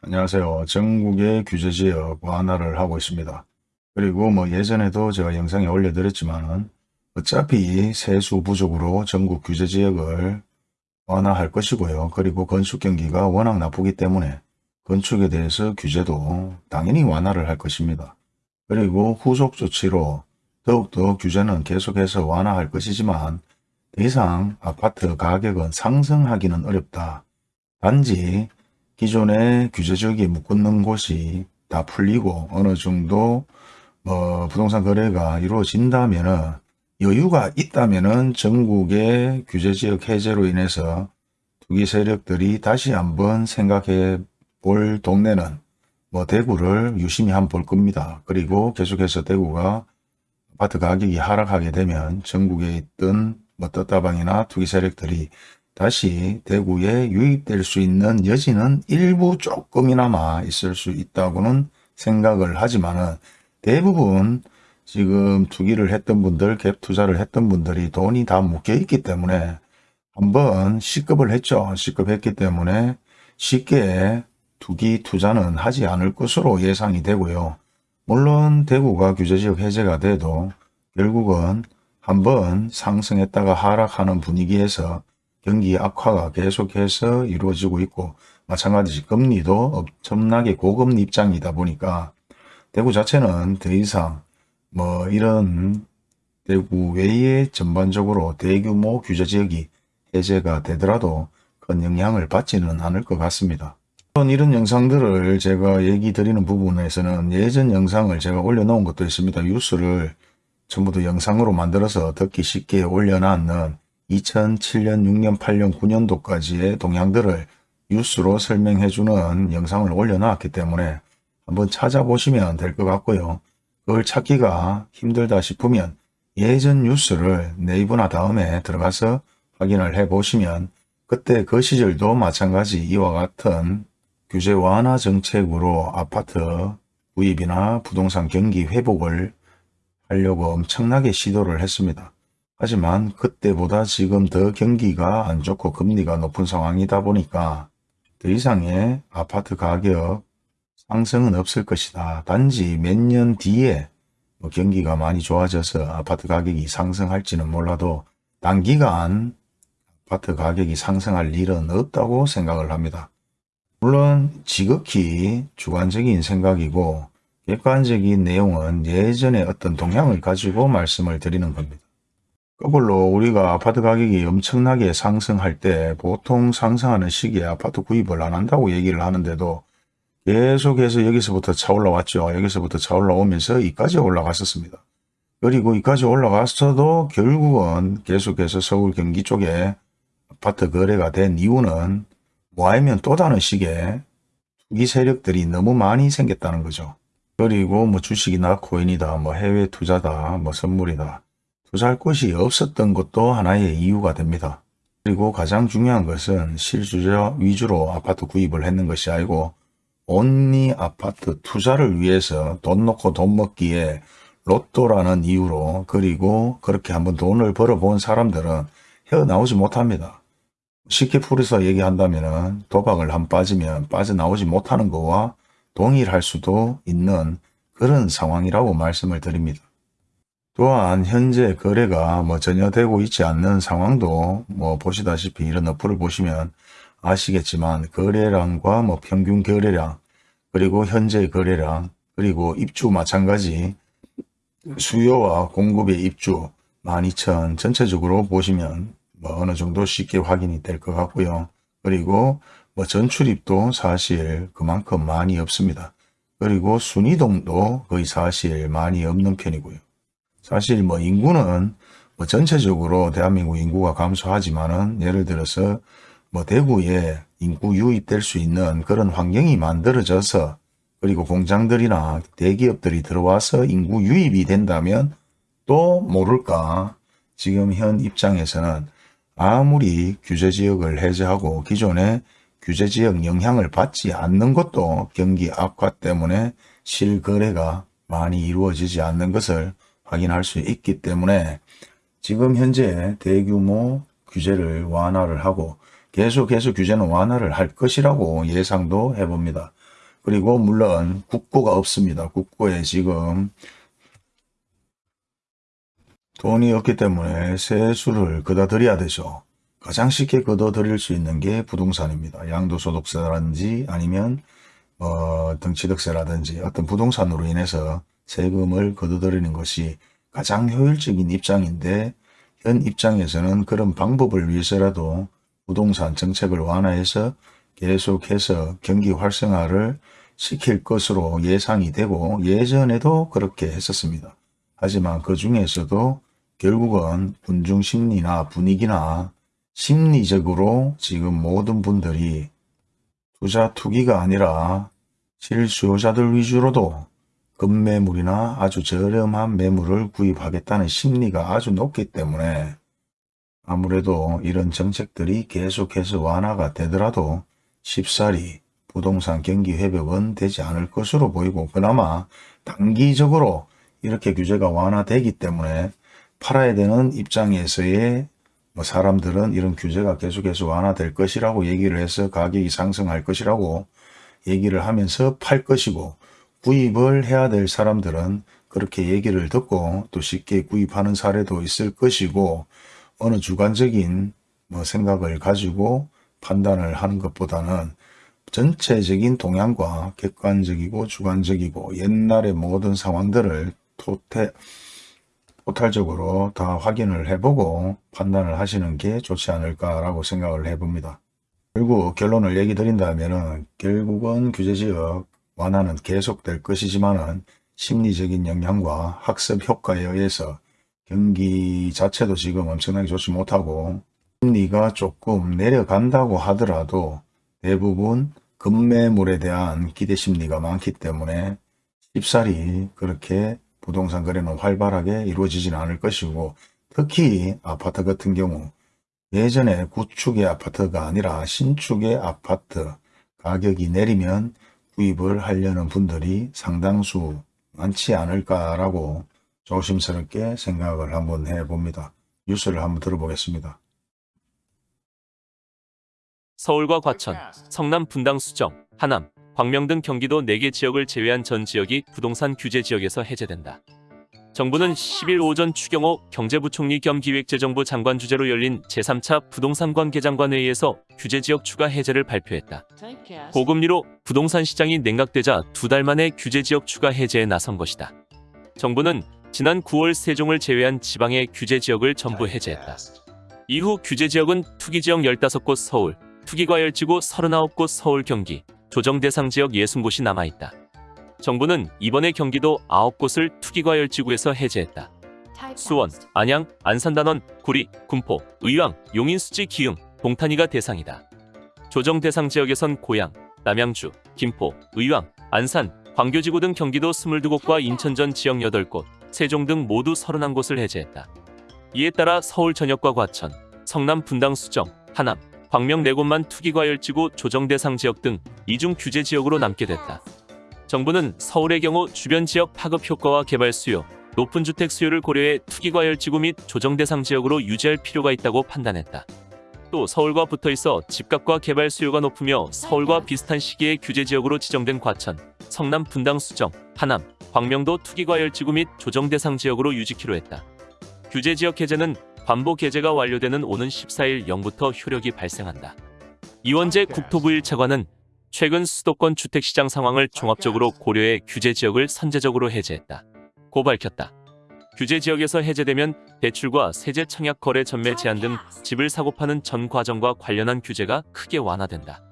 안녕하세요. 전국의 규제지역 완화를 하고 있습니다. 그리고 뭐 예전에도 제가 영상에 올려드렸지만 어차피 세수 부족으로 전국 규제지역을 완화할 것이고요. 그리고 건축 경기가 워낙 나쁘기 때문에 건축에 대해서 규제도 당연히 완화를 할 것입니다. 그리고 후속 조치로 더욱더 규제는 계속해서 완화할 것이지만 더 이상 아파트 가격은 상승하기는 어렵다. 단지 기존의 규제적이 묶는 곳이 다 풀리고 어느 정도 뭐 부동산 거래가 이루어진다면은 여유가 있다면은 전국의 규제지역 해제로 인해서 투기 세력들이 다시 한번 생각해 볼 동네는 뭐 대구를 유심히 한번 볼 겁니다. 그리고 계속해서 대구가 아파트 가격이 하락하게 되면 전국에 있던 뭐 떴다방이나 투기 세력들이 다시 대구에 유입될 수 있는 여지는 일부 조금이나마 있을 수 있다고는 생각을 하지만은 대부분 지금 투기를 했던 분들, 갭 투자를 했던 분들이 돈이 다 묶여 있기 때문에 한번 시급을 했죠. 시급했기 때문에 쉽게 투기 투자는 하지 않을 것으로 예상이 되고요. 물론 대구가 규제지역 해제가 돼도 결국은 한번 상승했다가 하락하는 분위기에서 경기 악화가 계속해서 이루어지고 있고 마찬가지 금리도 엄청나게 고금리 입장이다 보니까 대구 자체는 더 이상 뭐 이런 대구 외에 전반적으로 대규모 규제지역이 해제가 되더라도 큰 영향을 받지는 않을 것 같습니다. 이런 영상들을 제가 얘기 드리는 부분에서는 예전 영상을 제가 올려놓은 것도 있습니다. 뉴스를 전부 다 영상으로 만들어서 듣기 쉽게 올려놨는 2007년, 6년, 8년, 9년도까지의 동향들을 뉴스로 설명해주는 영상을 올려놨기 때문에 한번 찾아보시면 될 것 같고요. 그걸 찾기가 힘들다 싶으면 예전 뉴스를 네이버나 다음에 들어가서 확인을 해보시면 그때 그 시절도 마찬가지 이와 같은 규제 완화 정책으로 아파트 구입이나 부동산 경기 회복을 하려고 엄청나게 시도를 했습니다. 하지만 그때보다 지금 더 경기가 안 좋고 금리가 높은 상황이다 보니까 더 이상의 아파트 가격 상승은 없을 것이다. 단지 몇 년 뒤에 뭐 경기가 많이 좋아져서 아파트 가격이 상승할지는 몰라도 단기간 아파트 가격이 상승할 일은 없다고 생각을 합니다. 물론 지극히 주관적인 생각이고 객관적인 내용은 예전의 어떤 동향을 가지고 말씀을 드리는 겁니다. 거꾸로 우리가 아파트 가격이 엄청나게 상승할 때 보통 상승하는 시기에 아파트 구입을 안 한다고 얘기를 하는데도 계속해서 여기서부터 차 올라왔죠. 여기서부터 차 올라오면서 이까지 올라갔었습니다. 그리고 이까지 올라갔어도 결국은 계속해서 서울 경기 쪽에 아파트 거래가 된 이유는 뭐하면 또 다른 시기에 투기 세력들이 너무 많이 생겼다는 거죠. 그리고 뭐 주식이나 코인이다, 뭐 해외 투자다, 뭐 선물이다. 투자할 곳이 없었던 것도 하나의 이유가 됩니다. 그리고 가장 중요한 것은 실주자 위주로 아파트 구입을 했는 것이 아니고 온리 아파트 투자를 위해서 돈 놓고 돈 먹기에 로또라는 이유로 그리고 그렇게 한번 돈을 벌어본 사람들은 헤어나오지 못합니다. 쉽게 풀어서 얘기한다면 도박을 한 빠지면 빠져나오지 못하는 것과 동일할 수도 있는 그런 상황이라고 말씀을 드립니다. 또한 현재 거래가 뭐 전혀 되고 있지 않는 상황도 뭐 보시다시피 이런 어플을 보시면 아시겠지만 거래량과 뭐 평균 거래량 그리고 현재 거래량 그리고 입주 마찬가지 수요와 공급의 입주 12,000 전체적으로 보시면 뭐 어느 정도 쉽게 확인이 될 것 같고요. 그리고 뭐 전출입도 사실 그만큼 많이 없습니다. 그리고 순이동도 거의 사실 많이 없는 편이고요. 사실 뭐 인구는 뭐 전체적으로 대한민국 인구가 감소하지만은 예를 들어서 뭐 대구에 인구 유입될 수 있는 그런 환경이 만들어져서 그리고 공장들이나 대기업들이 들어와서 인구 유입이 된다면 또 모를까? 지금 현 입장에서는 아무리 규제지역을 해제하고 기존의 규제지역 영향을 받지 않는 것도 경기 악화 때문에 실거래가 많이 이루어지지 않는 것을 확인할 수 있기 때문에 지금 현재 대규모 규제를 완화를 하고 계속해서 규제는 완화를 할 것이라고 예상도 해봅니다. 그리고 물론 국고가 없습니다. 국고에 지금 돈이 없기 때문에 세수를 걷어들여야 되죠. 가장 쉽게 걷어들일 수 있는 게 부동산입니다. 양도소득세라든지 아니면 어, 등취득세라든지 어떤 부동산으로 인해서 세금을 걷어들이는 것이 가장 효율적인 입장인데 현 입장에서는 그런 방법을 위해서라도 부동산 정책을 완화해서 계속해서 경기 활성화를 시킬 것으로 예상이 되고 예전에도 그렇게 했었습니다. 하지만 그 중에서도 결국은 군중 심리나 분위기나 심리적으로 지금 모든 분들이 투자 투기가 아니라 실수요자들 위주로도 급매물이나 아주 저렴한 매물을 구입하겠다는 심리가 아주 높기 때문에 아무래도 이런 정책들이 계속해서 완화가 되더라도 쉽사리 부동산 경기 회복은 되지 않을 것으로 보이고 그나마 단기적으로 이렇게 규제가 완화되기 때문에 팔아야 되는 입장에서의 뭐 사람들은 이런 규제가 계속해서 완화될 것이라고 얘기를 해서 가격이 상승할 것이라고 얘기를 하면서 팔 것이고 구입을 해야 될 사람들은 그렇게 얘기를 듣고 또 쉽게 구입하는 사례도 있을 것이고 어느 주관적인 뭐 생각을 가지고 판단을 하는 것보다는 전체적인 동향과 객관적이고 주관적이고 옛날의 모든 상황들을 토태, 토탈적으로 다 확인을 해보고 판단을 하시는 게 좋지 않을까라고 생각을 해봅니다. 결국 결론을 얘기 드린다면 결국은 규제지역 완화는 계속될 것이지만은 심리적인 영향과 학습 효과에 의해서 경기 자체도 지금 엄청나게 좋지 못하고 심리가 조금 내려간다고 하더라도 대부분 급매물에 대한 기대 심리가 많기 때문에 쉽사리 그렇게 부동산 거래는 활발하게 이루어지지는 않을 것이고 특히 아파트 같은 경우 예전에 구축의 아파트가 아니라 신축의 아파트 가격이 내리면 구입을 하려는 분들이 상당수 많지 않을까라고 조심스럽게 생각을 한번 해봅니다. 뉴스를 한번 들어보겠습니다. 서울과 과천, 성남 분당 수정, 하남, 광명 등 경기도 4개 지역을 제외한 전 지역이 부동산 규제 지역에서 해제된다. 정부는 10일 오전 추경호 경제부총리 겸 기획재정부 장관 주재로 열린 제3차 부동산 관계장관회의에서 규제 지역 추가 해제를 발표했다. 고금리로 부동산 시장이 냉각되자 두 달 만에 규제 지역 추가 해제에 나선 것이다. 정부는 지난 9월 세종을 제외한 지방의 규제 지역을 전부 해제했다. 이후 규제 지역은 투기 지역 15곳 서울, 투기과열지구 39곳 서울 경기, 조정 대상 지역 60곳이 남아있다. 정부는 이번에 경기도 9곳을 투기과열지구에서 해제했다. 수원, 안양, 안산단원, 구리, 군포, 의왕, 용인수지, 기흥, 동탄이가 대상이다. 조정 대상 지역에선 고양, 남양주, 김포, 의왕, 안산, 광교지구 등 경기도 22곳과 인천전 지역 8곳, 세종 등 모두 31곳을 해제했다. 이에 따라 서울 전역과 과천, 성남 분당 수정, 하남, 광명 4곳만 투기과열지구 조정 대상 지역 등 이중 규제 지역으로 남게 됐다. 정부는 서울의 경우 주변 지역 파급 효과와 개발 수요, 높은 주택 수요를 고려해 투기과열지구 및 조정 대상 지역으로 유지할 필요가 있다고 판단했다. 또 서울과 붙어 있어 집값과 개발 수요가 높으며 서울과 비슷한 시기에 규제 지역으로 지정된 과천, 성남 분당 수정, 하남, 광명도 투기과열지구 및 조정 대상 지역으로 유지키로 했다. 규제 지역 해제는 관보 개제가 완료되는 오는 14일 0부터 효력이 발생한다. 이원재 국토부 1차관은 최근 수도권 주택시장 상황을 종합적으로 고려해 규제 지역을 선제적으로 해제했다. 고 밝혔다. 규제 지역에서 해제되면 대출과 세제 청약 거래 전매 제한 등 집을 사고 파는 전 과정과 관련한 규제가 크게 완화된다.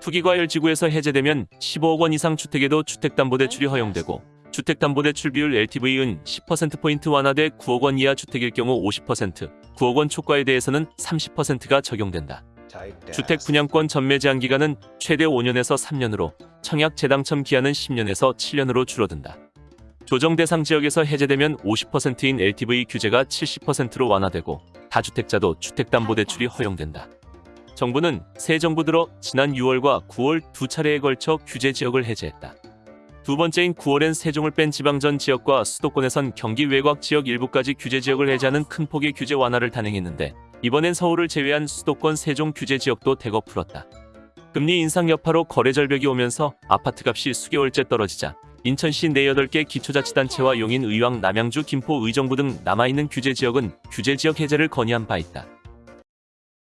투기과열 지구에서 해제되면 15억 원 이상 주택에도 주택담보대출이 허용되고 주택담보대출 비율 LTV은 10%포인트 완화돼 9억 원 이하 주택일 경우 50%, 9억 원 초과에 대해서는 30%가 적용된다. 주택 분양권 전매 제한 기간은 최대 5년에서 3년으로 청약 재당첨 기한은 10년에서 7년으로 줄어든다. 조정 대상 지역에서 해제되면 50%인 LTV 규제가 70%로 완화되고 다주택자도 주택담보대출이 허용된다. 정부는 새 정부 들어 지난 6월과 9월 두 차례에 걸쳐 규제 지역을 해제했다. 두 번째인 9월엔 세종을 뺀 지방전 지역과 수도권에선 경기 외곽 지역 일부까지 규제 지역을 해제하는 큰 폭의 규제 완화를 단행했는데 이번엔 서울을 제외한 수도권 세종 규제 지역도 대거 풀었다. 금리 인상 여파로 거래 절벽이 오면서 아파트 값이 수개월째 떨어지자 인천시 내 8개 기초자치단체와 용인, 의왕, 남양주, 김포, 의정부 등 남아있는 규제 지역은 규제 지역 해제를 건의한 바 있다.